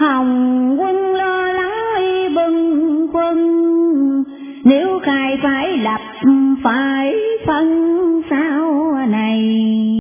Hồng quân lo lắng bưng quân, nếu khai phải lập phải.